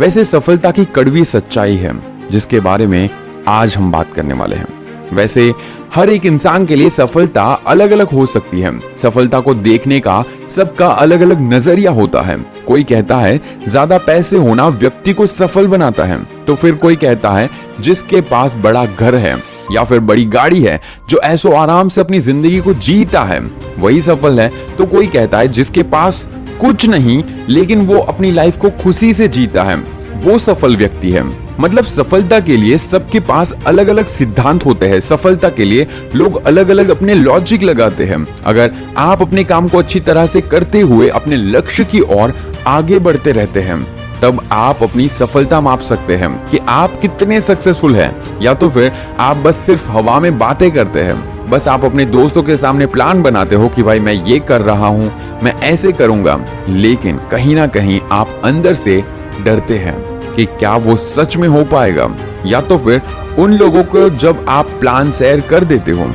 वैसे सफलता की कड़वी सच्चाई है, जिसके बारे में आज हम बात करने वाले हैं। वैसे हर एक इंसान के लिए सफलता अलग अलग हो सकती है। सफलता को देखने का सबका अलग अलग नज़रिया होता है। कोई कहता है, ज़्यादा पैसे होना व्यक्ति को सफल बनाता है। तो फिर कोई कहता है, जिसके पास बड़ा घर है या फिर बड़ी गाड़ी है, जो ऐसो आराम से अपनी ज़िंदगी को जीता है, वही सफल है। तो कोई कहता है, जिसके पास कुछ नहीं, लेकिन वो अपनी लाइफ को खुशी से जीता है। वो सफल व्यक्ति है। मतलब सफलता के लिए सबके पास अलग अलग सिद्धांत होते हैं। सफलता के लिए लोग अलग अलग अपने लॉजिक लगाते हैं। अगर आप अपने काम को अच्छी तरह से करते हुए अपने लक्ष्य की ओर आगे बढ़ते रहते हैं, तब आप अपनी सफलता माप सकते हैं कि आप कितने सक्सेसफुल हैं। या तो फिर आप बस सिर्फ़ हवा में बातें करते हैं। बस आप अपने दोस्तों के सामने प्लान बनाते हो कि भाई मैं ये कर रहा हूँ, मैं ऐसे करूँगा। लेकिन कहीं ना कहीं आप अंदर से डरते हैं कि क्या वो सच में हो पाएगा। या तो फिर उन लोगों को जब आप प्लान शेयर कर देते हो,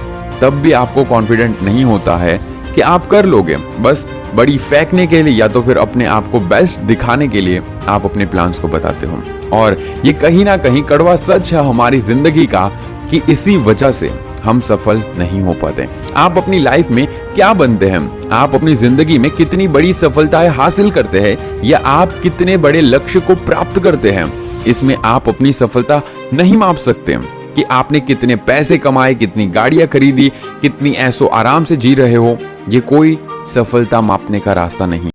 तब भी आपको कॉन्फिडेंट नहीं होता है कि आप कर लोगे। बस बड़ी फेंकने के लिए या तो फिर अपने आप को बेस्ट दिखाने के लिए आप अपने प्लान्स को बताते हो। और ये कहीं ना कहीं कड़वा सच है हमारी ज़िंदगी का कि इसी वजह से हम सफल नहीं हो पाते। आप अपनी लाइफ में क्या बनते हैं? आप अपनी ज़िंदगी में कितनी बड़ी सफलताएँ हासिल करते हैं? या आप कितने बड़े लक्ष्य को प्राप्त करते हैं? इसमें आप अपनी सफलता नहीं माप सकते। कि आपने कितने पैसे कमाए, कितनी गाड़ियाँ खरीदी, कितनी ऐसो आराम से जी रहे हो, ये कोई सफलता मापने का रास्ता नहीं।